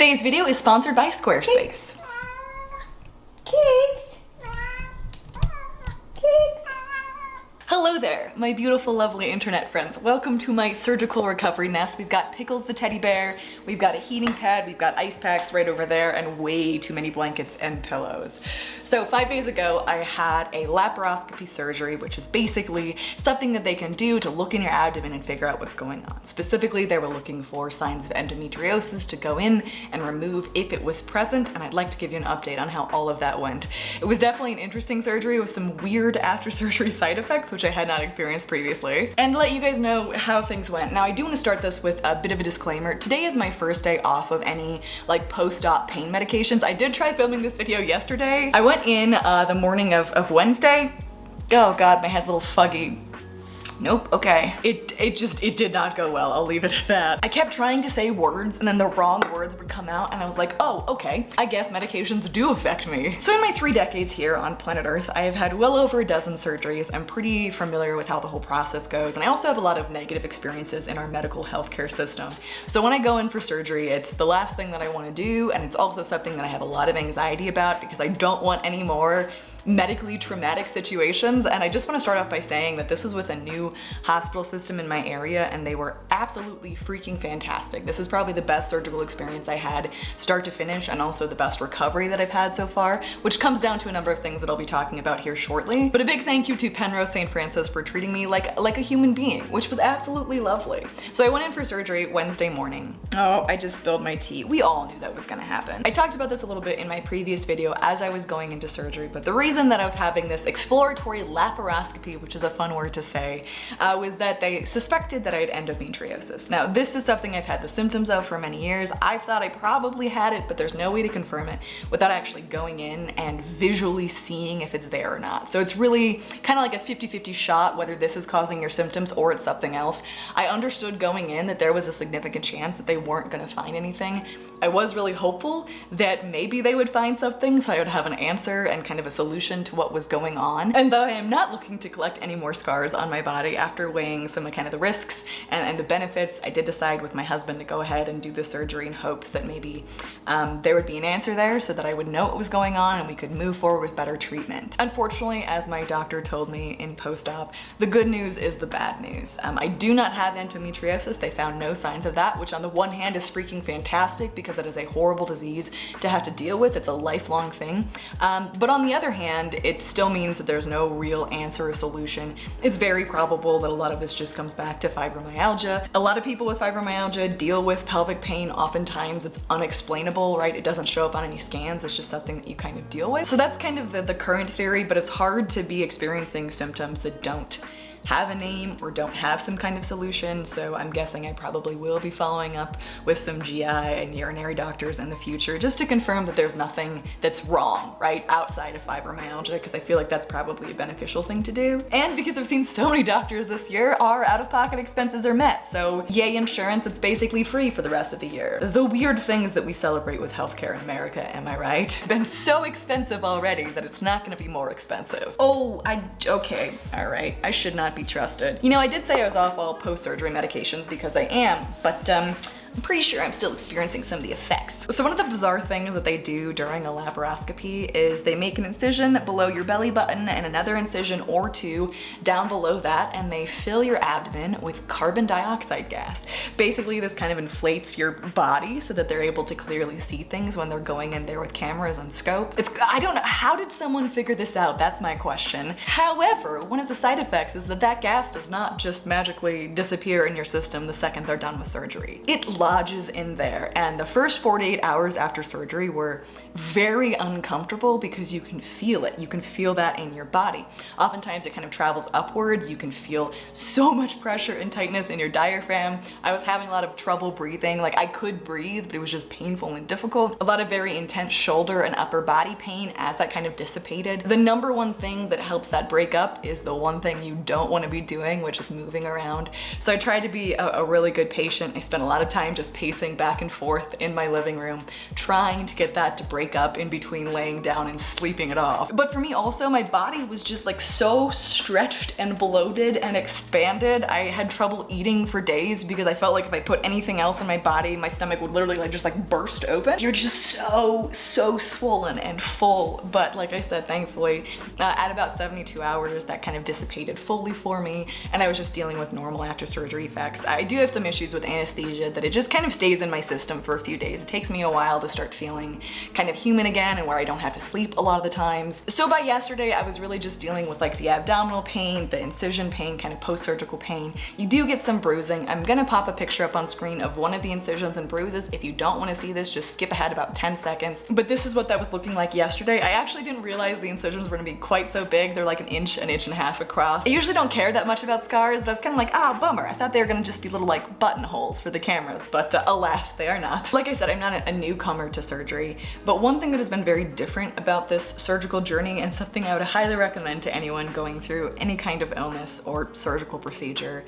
Today's video is sponsored by Squarespace. Cakes. Cakes. Hello there, my beautiful, lovely internet friends. Welcome to my surgical recovery nest. We've got Pickles the teddy bear, we've got a heating pad, we've got ice packs right over there, and way too many blankets and pillows. So five days ago, I had a laparoscopy surgery, which is basically something that they can do to look in your abdomen and figure out what's going on. Specifically, they were looking for signs of endometriosis to go in and remove if it was present, and I'd like to give you an update on how all of that went. It was definitely an interesting surgery with some weird after surgery side effects, which I had not experienced previously. And let you guys know how things went. Now I do want to start this with a bit of a disclaimer. Today is my first day off of any like post-op pain medications. I did try filming this video yesterday. I went in uh, the morning of, of Wednesday. Oh god, my head's a little fuggy nope, okay. It, it just, it did not go well. I'll leave it at that. I kept trying to say words and then the wrong words would come out and I was like, oh, okay. I guess medications do affect me. So in my three decades here on planet Earth, I have had well over a dozen surgeries. I'm pretty familiar with how the whole process goes. And I also have a lot of negative experiences in our medical healthcare system. So when I go in for surgery, it's the last thing that I want to do. And it's also something that I have a lot of anxiety about because I don't want any more medically traumatic situations. And I just wanna start off by saying that this was with a new hospital system in my area and they were absolutely freaking fantastic. This is probably the best surgical experience I had start to finish and also the best recovery that I've had so far, which comes down to a number of things that I'll be talking about here shortly. But a big thank you to Penrose St. Francis for treating me like, like a human being, which was absolutely lovely. So I went in for surgery Wednesday morning. Oh, I just spilled my tea. We all knew that was gonna happen. I talked about this a little bit in my previous video as I was going into surgery, but the reason that I was having this exploratory laparoscopy, which is a fun word to say, uh, was that they suspected that I had endometriosis. Now, this is something I've had the symptoms of for many years. I've thought I probably had it, but there's no way to confirm it without actually going in and visually seeing if it's there or not. So it's really kind of like a 50-50 shot whether this is causing your symptoms or it's something else. I understood going in that there was a significant chance that they weren't gonna find anything. I was really hopeful that maybe they would find something so I would have an answer and kind of a solution solution to what was going on. And though I am not looking to collect any more scars on my body after weighing some of kind of the risks and, and the benefits, I did decide with my husband to go ahead and do the surgery in hopes that maybe um, there would be an answer there so that I would know what was going on and we could move forward with better treatment. Unfortunately, as my doctor told me in post-op, the good news is the bad news. Um, I do not have endometriosis. They found no signs of that, which on the one hand is freaking fantastic because it is a horrible disease to have to deal with. It's a lifelong thing. Um, but on the other hand, it still means that there's no real answer or solution. It's very probable that a lot of this just comes back to fibromyalgia. A lot of people with fibromyalgia deal with pelvic pain. Oftentimes it's unexplainable, right? It doesn't show up on any scans. It's just something that you kind of deal with. So that's kind of the, the current theory, but it's hard to be experiencing symptoms that don't have a name or don't have some kind of solution. So I'm guessing I probably will be following up with some GI and urinary doctors in the future just to confirm that there's nothing that's wrong, right, outside of fibromyalgia, because I feel like that's probably a beneficial thing to do. And because I've seen so many doctors this year, our out-of-pocket expenses are met. So yay insurance, it's basically free for the rest of the year. The weird things that we celebrate with healthcare in America, am I right? It's been so expensive already that it's not gonna be more expensive. Oh, I, okay, all right. I should not not be trusted. You know, I did say I was off all post-surgery medications because I am, but um, I'm pretty sure I'm still experiencing some of the effects. So one of the bizarre things that they do during a laparoscopy is they make an incision below your belly button and another incision or two down below that and they fill your abdomen with carbon dioxide gas. Basically this kind of inflates your body so that they're able to clearly see things when they're going in there with cameras and scope. It's, I don't know, how did someone figure this out? That's my question. However, one of the side effects is that that gas does not just magically disappear in your system the second they're done with surgery. It lodges in there. And the first 48 hours after surgery were very uncomfortable because you can feel it. You can feel that in your body. Oftentimes it kind of travels upwards. You can feel so much pressure and tightness in your diaphragm. I was having a lot of trouble breathing. Like I could breathe, but it was just painful and difficult. A lot of very intense shoulder and upper body pain as that kind of dissipated. The number one thing that helps that break up is the one thing you don't want to be doing, which is moving around. So I tried to be a, a really good patient. I spent a lot of time time just pacing back and forth in my living room, trying to get that to break up in between laying down and sleeping it off. But for me also, my body was just like so stretched and bloated and expanded. I had trouble eating for days because I felt like if I put anything else in my body, my stomach would literally like just like burst open. You're just so, so swollen and full. But like I said, thankfully, uh, at about 72 hours, that kind of dissipated fully for me. And I was just dealing with normal after surgery effects. I do have some issues with anesthesia that it just kind of stays in my system for a few days. It takes me a while to start feeling kind of human again and where I don't have to sleep a lot of the times. So by yesterday, I was really just dealing with like the abdominal pain, the incision pain, kind of post-surgical pain. You do get some bruising. I'm gonna pop a picture up on screen of one of the incisions and bruises. If you don't wanna see this, just skip ahead about 10 seconds. But this is what that was looking like yesterday. I actually didn't realize the incisions were gonna be quite so big. They're like an inch, an inch and a half across. I usually don't care that much about scars, but I was kind of like, ah, bummer. I thought they were gonna just be little like buttonholes for the cameras, but uh, alas, they are not. Like I said, I'm not a, a newcomer to surgery, but one thing that has been very different about this surgical journey and something I would highly recommend to anyone going through any kind of illness or surgical procedure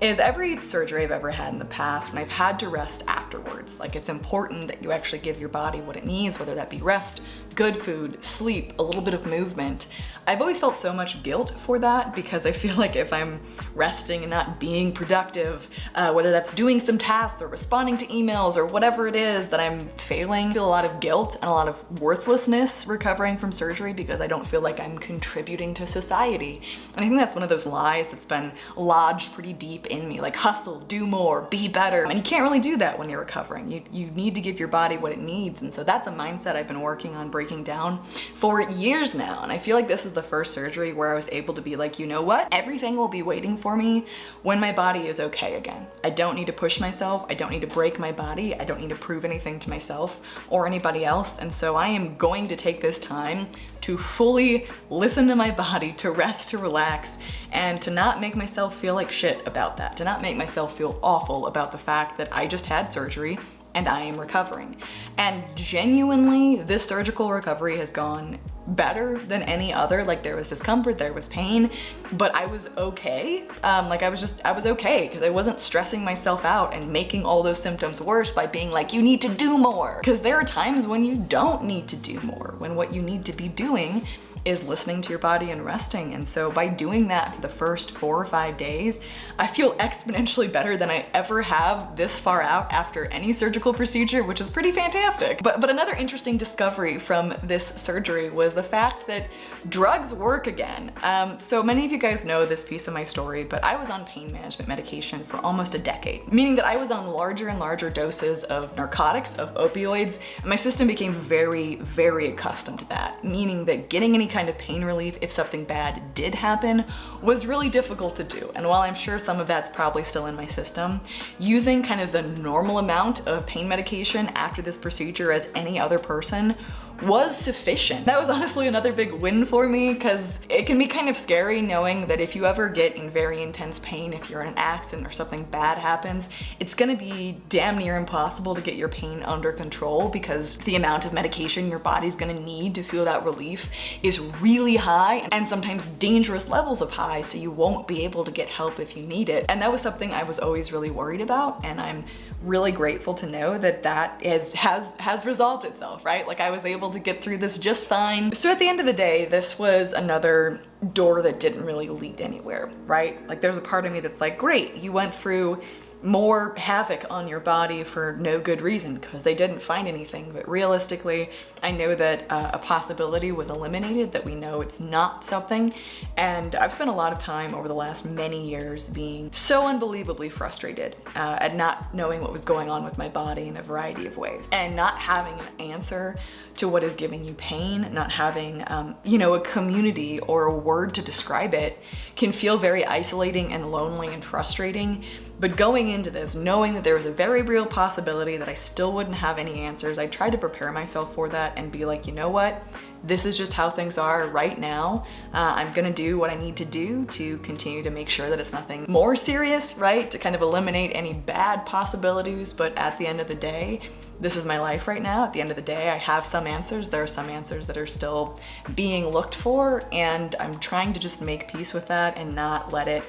is every surgery I've ever had in the past when I've had to rest afterwards. Like it's important that you actually give your body what it needs, whether that be rest, good food, sleep, a little bit of movement. I've always felt so much guilt for that because I feel like if I'm resting and not being productive, uh, whether that's doing some tasks or responding to emails or whatever it is that I'm failing, I feel a lot of guilt and a lot of worthlessness recovering from surgery because I don't feel like I'm contributing to society. And I think that's one of those lies that's been lodged pretty deep in me, like hustle, do more, be better. And you can't really do that when you're recovering. You, you need to give your body what it needs. And so that's a mindset I've been working on breaking down for years now. And I feel like this is the first surgery where I was able to be like, you know what? Everything will be waiting for me when my body is okay again. I don't need to push myself. I don't need to break my body. I don't need to prove anything to myself or anybody else. And so I am going to take this time to fully listen to my body, to rest, to relax, and to not make myself feel like shit about that, to not make myself feel awful about the fact that I just had surgery and I am recovering. And genuinely, this surgical recovery has gone better than any other. Like there was discomfort, there was pain, but I was okay. Um, like I was just, I was okay because I wasn't stressing myself out and making all those symptoms worse by being like, you need to do more. Because there are times when you don't need to do more, when what you need to be doing is listening to your body and resting. And so by doing that for the first four or five days, I feel exponentially better than I ever have this far out after any surgical procedure, which is pretty fantastic. But, but another interesting discovery from this surgery was the fact that drugs work again. Um, so many of you guys know this piece of my story, but I was on pain management medication for almost a decade, meaning that I was on larger and larger doses of narcotics, of opioids, and my system became very, very accustomed to that, meaning that getting any kind of pain relief if something bad did happen was really difficult to do. And while I'm sure some of that's probably still in my system, using kind of the normal amount of pain medication after this procedure as any other person was sufficient. That was honestly another big win for me because it can be kind of scary knowing that if you ever get in very intense pain, if you're in an accident or something bad happens, it's gonna be damn near impossible to get your pain under control because the amount of medication your body's gonna need to feel that relief is really high and sometimes dangerous levels of high so you won't be able to get help if you need it. And that was something I was always really worried about and I'm really grateful to know that that is, has, has resolved itself, right? Like I was able to get through this just fine. So at the end of the day, this was another door that didn't really lead anywhere, right? Like there's a part of me that's like, great, you went through more havoc on your body for no good reason because they didn't find anything. But realistically, I know that uh, a possibility was eliminated, that we know it's not something. And I've spent a lot of time over the last many years being so unbelievably frustrated uh, at not knowing what was going on with my body in a variety of ways and not having an answer to what is giving you pain, not having, um, you know, a community or a word to describe it can feel very isolating and lonely and frustrating. But going into this, knowing that there was a very real possibility that I still wouldn't have any answers, I tried to prepare myself for that and be like, you know what? This is just how things are right now. Uh, I'm gonna do what I need to do to continue to make sure that it's nothing more serious, right? To kind of eliminate any bad possibilities, but at the end of the day, this is my life right now. At the end of the day, I have some answers. There are some answers that are still being looked for and I'm trying to just make peace with that and not let it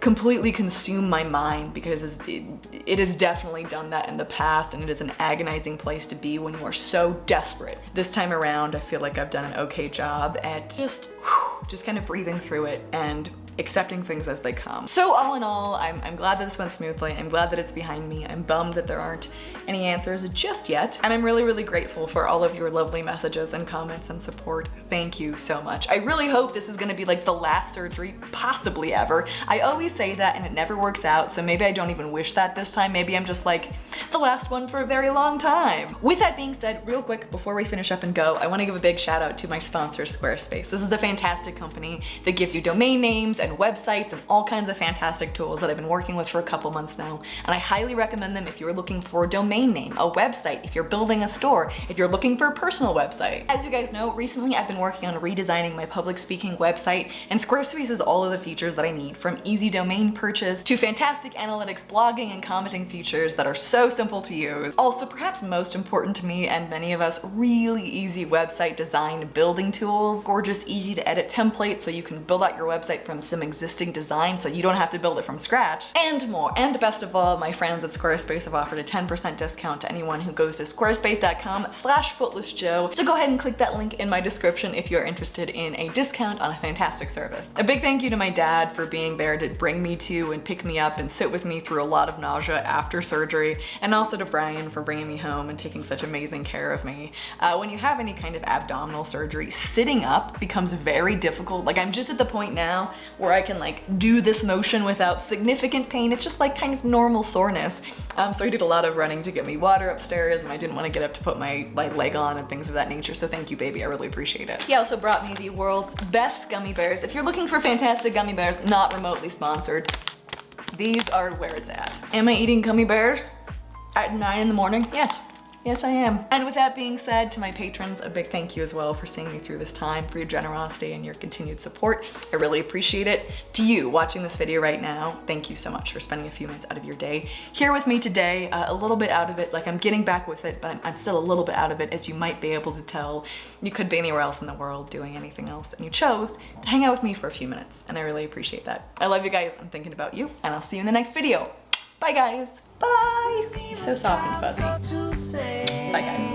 completely consume my mind because it, has definitely done that in the past and it is an agonizing place to be when you are so desperate. This time around, I feel like I've done an okay job at just, just kind of breathing through it and accepting things as they come. So all in all, I'm, I'm glad that this went smoothly. I'm glad that it's behind me. I'm bummed that there aren't any answers just yet. And I'm really, really grateful for all of your lovely messages and comments and support. Thank you so much. I really hope this is gonna be like the last surgery possibly ever. I always say that and it never works out, so maybe I don't even wish that this time. Maybe I'm just like, the last one for a very long time. With that being said, real quick, before we finish up and go, I wanna give a big shout out to my sponsor, Squarespace. This is a fantastic company that gives you domain names and websites and all kinds of fantastic tools that I've been working with for a couple months now. And I highly recommend them if you're looking for a domain name, a website, if you're building a store, if you're looking for a personal website. As you guys know, recently I've been working on redesigning my public speaking website and Squarespace has all of the features that I need from easy domain purchase to fantastic analytics blogging and commenting features that are so simple to use. Also, perhaps most important to me and many of us, really easy website design building tools, gorgeous, easy to edit templates so you can build out your website from some existing design so you don't have to build it from scratch, and more. And best of all, my friends at Squarespace have offered a 10% discount to anyone who goes to squarespace.com slash footlessjo. So go ahead and click that link in my description if you're interested in a discount on a fantastic service. A big thank you to my dad for being there to bring me to and pick me up and sit with me through a lot of nausea after surgery, and also to Brian for bringing me home and taking such amazing care of me. Uh, when you have any kind of abdominal surgery, sitting up becomes very difficult. Like I'm just at the point now where I can like do this motion without significant pain. It's just like kind of normal soreness. Um, so I did a lot of running to get me water upstairs and I didn't want to get up to put my like leg on and things of that nature. So thank you, baby. I really appreciate it. He also brought me the world's best gummy bears. If you're looking for fantastic gummy bears, not remotely sponsored, these are where it's at. Am I eating gummy bears at nine in the morning? Yes. Yes, I am. And with that being said, to my patrons, a big thank you as well for seeing me through this time, for your generosity and your continued support. I really appreciate it. To you watching this video right now, thank you so much for spending a few minutes out of your day here with me today. Uh, a little bit out of it, like I'm getting back with it, but I'm, I'm still a little bit out of it, as you might be able to tell. You could be anywhere else in the world doing anything else, and you chose to hang out with me for a few minutes, and I really appreciate that. I love you guys, I'm thinking about you, and I'll see you in the next video. Bye guys. Bye. You're so soft and fuzzy. Bye guys.